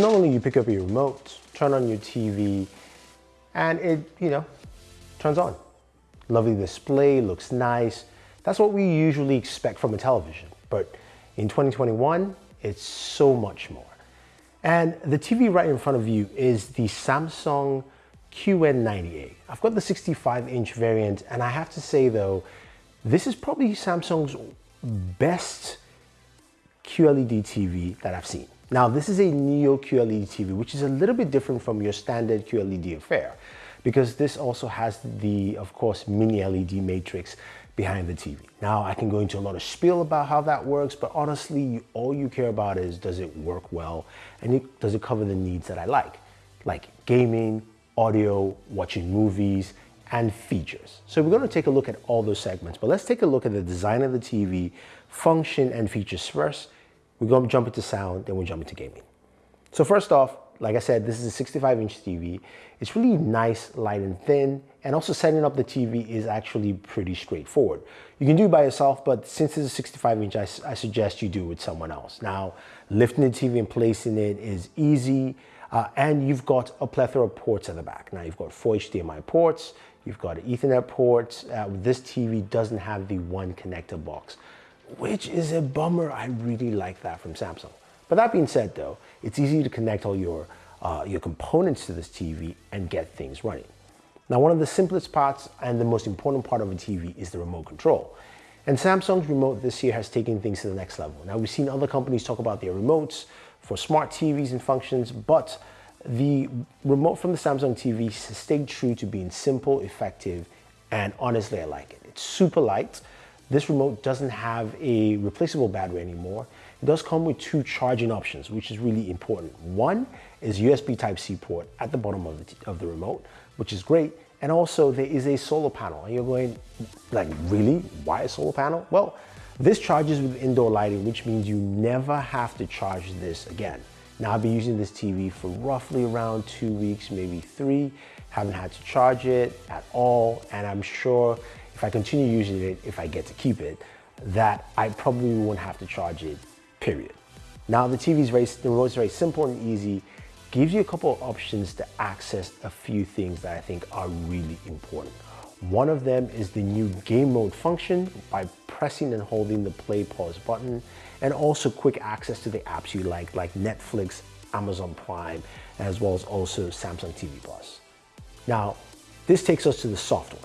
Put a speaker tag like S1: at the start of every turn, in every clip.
S1: normally you pick up your remote, turn on your TV, and it, you know, turns on. Lovely display, looks nice. That's what we usually expect from a television. But in 2021, it's so much more. And the TV right in front of you is the Samsung QN90A. I've got the 65 inch variant and I have to say though, this is probably Samsung's best QLED TV that I've seen. Now this is a Neo QLED TV, which is a little bit different from your standard QLED affair because this also has the, of course, mini LED matrix behind the TV. Now I can go into a lot of spiel about how that works, but honestly, all you care about is does it work well and it, does it cover the needs that I like, like gaming, audio, watching movies, and features. So we're gonna take a look at all those segments, but let's take a look at the design of the TV, function and features first. We're gonna jump into sound, then we'll jump into gaming. So first off, like I said, this is a 65 inch TV. It's really nice, light and thin. And also setting up the TV is actually pretty straightforward. You can do it by yourself, but since it's a 65 inch, I, I suggest you do it with someone else. Now, lifting the TV and placing it is easy. Uh, and you've got a plethora of ports at the back. Now you've got four HDMI ports, you've got ethernet ports. Uh, this TV doesn't have the one connector box, which is a bummer. I really like that from Samsung. But that being said though, it's easy to connect all your, uh, your components to this TV and get things running. Now one of the simplest parts and the most important part of a TV is the remote control. And Samsung's remote this year has taken things to the next level. Now we've seen other companies talk about their remotes for smart TVs and functions, but the remote from the Samsung TV stayed true to being simple, effective, and honestly I like it. It's super light. This remote doesn't have a replaceable battery anymore it does come with two charging options, which is really important. One is USB Type-C port at the bottom of the, of the remote, which is great. And also there is a solar panel. And you're going, like, really? Why a solar panel? Well, this charges with indoor lighting, which means you never have to charge this again. Now I've been using this TV for roughly around two weeks, maybe three. Haven't had to charge it at all. And I'm sure if I continue using it, if I get to keep it, that I probably won't have to charge it period. Now the TV is very, the very simple and easy, gives you a couple of options to access a few things that I think are really important. One of them is the new game mode function by pressing and holding the play pause button and also quick access to the apps you like, like Netflix, Amazon Prime, as well as also Samsung TV Plus. Now, this takes us to the software.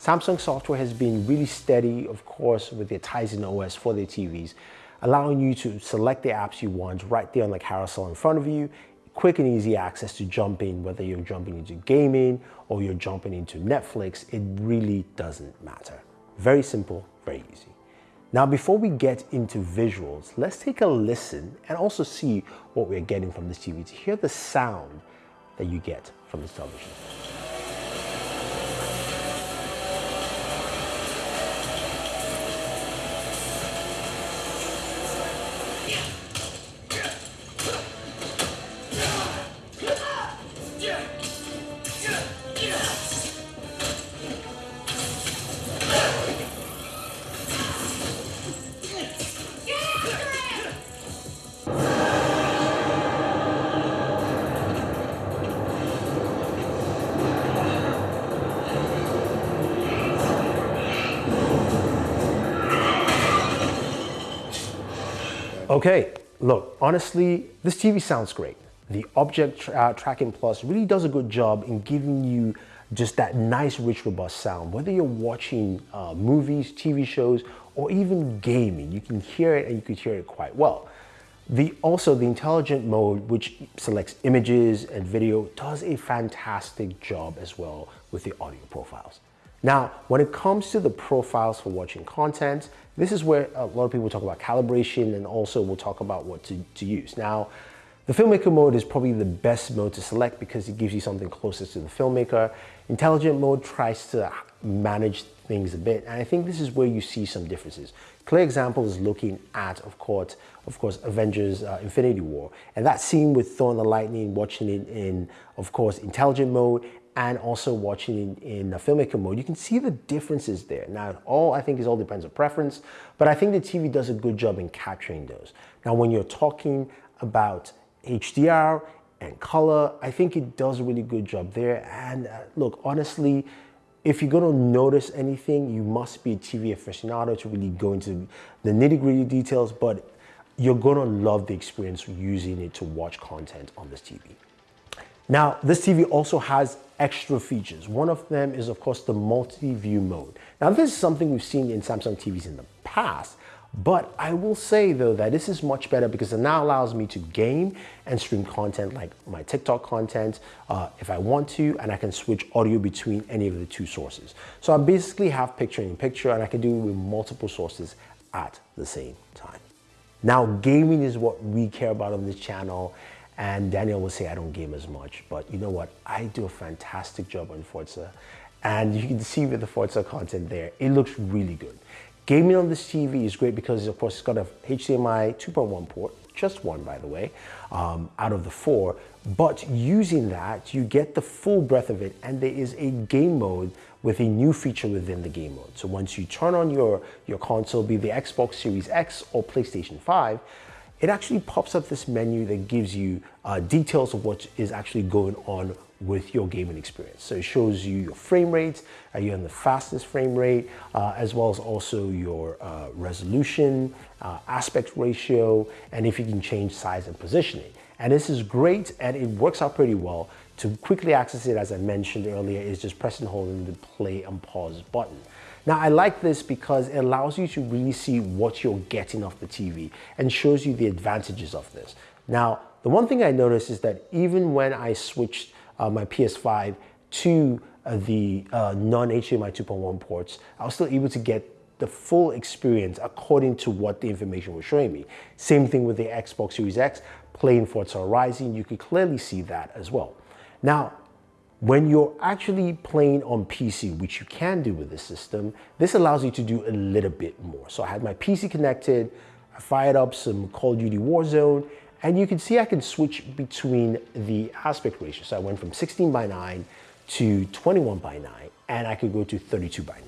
S1: Samsung software has been really steady, of course, with their Tizen OS for their TVs, allowing you to select the apps you want right there on the carousel in front of you, quick and easy access to jump in, whether you're jumping into gaming or you're jumping into Netflix, it really doesn't matter. Very simple, very easy. Now, before we get into visuals, let's take a listen and also see what we're getting from this TV to hear the sound that you get from this television. Okay, look, honestly, this TV sounds great. The Object tra uh, Tracking Plus really does a good job in giving you just that nice, rich, robust sound. Whether you're watching uh, movies, TV shows, or even gaming, you can hear it and you can hear it quite well. The, also, the intelligent mode, which selects images and video, does a fantastic job as well with the audio profiles. Now, when it comes to the profiles for watching content, this is where a lot of people talk about calibration and also we'll talk about what to, to use. Now, the filmmaker mode is probably the best mode to select because it gives you something closest to the filmmaker. Intelligent mode tries to manage things a bit, and I think this is where you see some differences. Clear example is looking at, of course, of course, Avengers uh, Infinity War, and that scene with Thor and the Lightning, watching it in, of course, intelligent mode, and also watching in, in the filmmaker mode, you can see the differences there. Now, all I think is all depends on preference, but I think the TV does a good job in capturing those. Now, when you're talking about HDR and color. I think it does a really good job there. And uh, look, honestly, if you're gonna notice anything, you must be a TV aficionado to really go into the nitty gritty details, but you're gonna love the experience using it to watch content on this TV. Now, this TV also has extra features. One of them is, of course, the multi-view mode. Now, this is something we've seen in Samsung TVs in the past, but I will say though that this is much better because it now allows me to game and stream content like my TikTok content uh, if I want to, and I can switch audio between any of the two sources. So I basically have picture in picture and I can do it with multiple sources at the same time. Now, gaming is what we care about on this channel and Daniel will say I don't game as much, but you know what? I do a fantastic job on Forza. And you can see with the Forza content there, it looks really good. Gaming on this TV is great because of course it's got a HDMI 2.1 port, just one by the way, um, out of the four. But using that, you get the full breadth of it and there is a game mode with a new feature within the game mode. So once you turn on your, your console, be the Xbox Series X or PlayStation 5, it actually pops up this menu that gives you uh, details of what is actually going on with your gaming experience. So it shows you your frame rates, are you on the fastest frame rate, uh, as well as also your uh, resolution, uh, aspect ratio, and if you can change size and positioning. And this is great and it works out pretty well. To quickly access it, as I mentioned earlier, is just press and holding the play and pause button. Now I like this because it allows you to really see what you're getting off the TV and shows you the advantages of this. Now, the one thing I noticed is that even when I switched uh, my PS5 to uh, the uh, non-HDMI 2.1 ports, I was still able to get the full experience according to what the information was showing me. Same thing with the Xbox Series X, playing Forza Horizon, you could clearly see that as well. Now, when you're actually playing on PC, which you can do with this system, this allows you to do a little bit more. So I had my PC connected, I fired up some Call of Duty Warzone, and you can see I can switch between the aspect ratio. So I went from 16 by 9 to 21 by 9, and I could go to 32 by 9.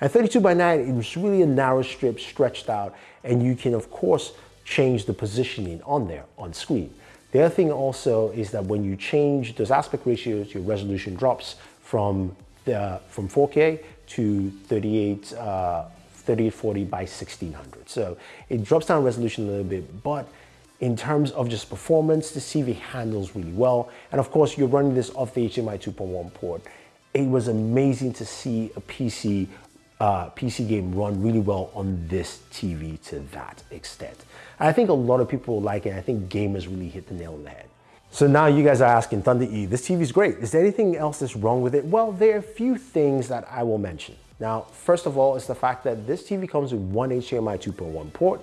S1: And 32 by 9, it was really a narrow strip stretched out, and you can, of course, change the positioning on there on screen. The other thing also is that when you change those aspect ratios, your resolution drops from, the, from 4K to 38, uh, 3840 by 1600. So it drops down resolution a little bit, but in terms of just performance, the CV handles really well. And of course, you're running this off the HDMI 2.1 port. It was amazing to see a PC uh, PC game run really well on this TV to that extent. I think a lot of people like it. I think gamers really hit the nail on the head. So now you guys are asking, Thunder E, this TV is great. Is there anything else that's wrong with it? Well, there are a few things that I will mention. Now, first of all, it's the fact that this TV comes with one HDMI 2.1 port,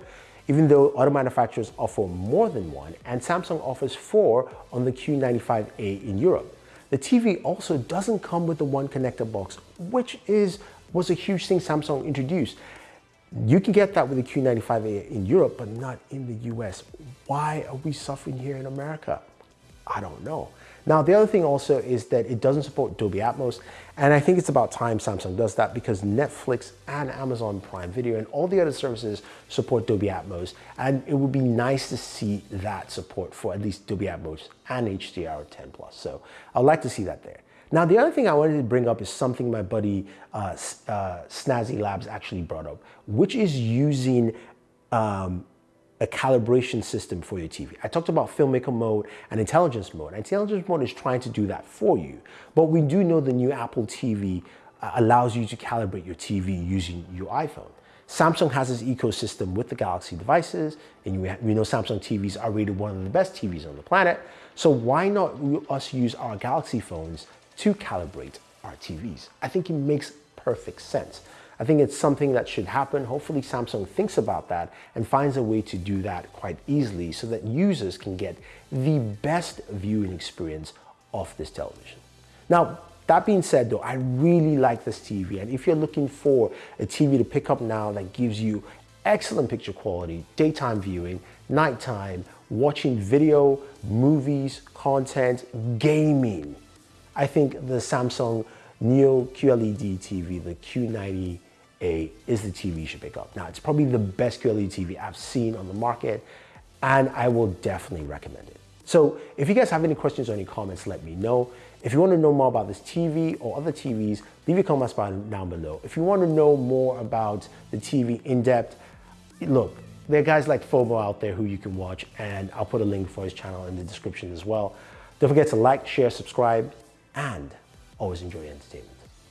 S1: even though other manufacturers offer more than one, and Samsung offers four on the Q95A in Europe. The TV also doesn't come with the one connector box, which is was a huge thing Samsung introduced. You can get that with the Q95A in Europe, but not in the US. Why are we suffering here in America? I don't know. Now, the other thing also is that it doesn't support Dolby Atmos, and I think it's about time Samsung does that because Netflix and Amazon Prime Video and all the other services support Dolby Atmos, and it would be nice to see that support for at least Dolby Atmos and HDR10+. So I'd like to see that there. Now, the other thing I wanted to bring up is something my buddy uh, uh, Snazzy Labs actually brought up, which is using um, a calibration system for your TV. I talked about filmmaker mode and intelligence mode. Intelligence mode is trying to do that for you, but we do know the new Apple TV uh, allows you to calibrate your TV using your iPhone. Samsung has this ecosystem with the Galaxy devices, and we, we know Samsung TVs are rated one of the best TVs on the planet. So why not us use our Galaxy phones to calibrate our TVs. I think it makes perfect sense. I think it's something that should happen. Hopefully Samsung thinks about that and finds a way to do that quite easily so that users can get the best viewing experience of this television. Now, that being said though, I really like this TV and if you're looking for a TV to pick up now that gives you excellent picture quality, daytime viewing, nighttime, watching video, movies, content, gaming, I think the Samsung Neo QLED TV, the Q90A, is the TV you should pick up. Now, it's probably the best QLED TV I've seen on the market, and I will definitely recommend it. So if you guys have any questions or any comments, let me know. If you want to know more about this TV or other TVs, leave your comments down below. If you want to know more about the TV in depth, look, there are guys like FOMO out there who you can watch and I'll put a link for his channel in the description as well. Don't forget to like, share, subscribe, and always enjoy entertainment.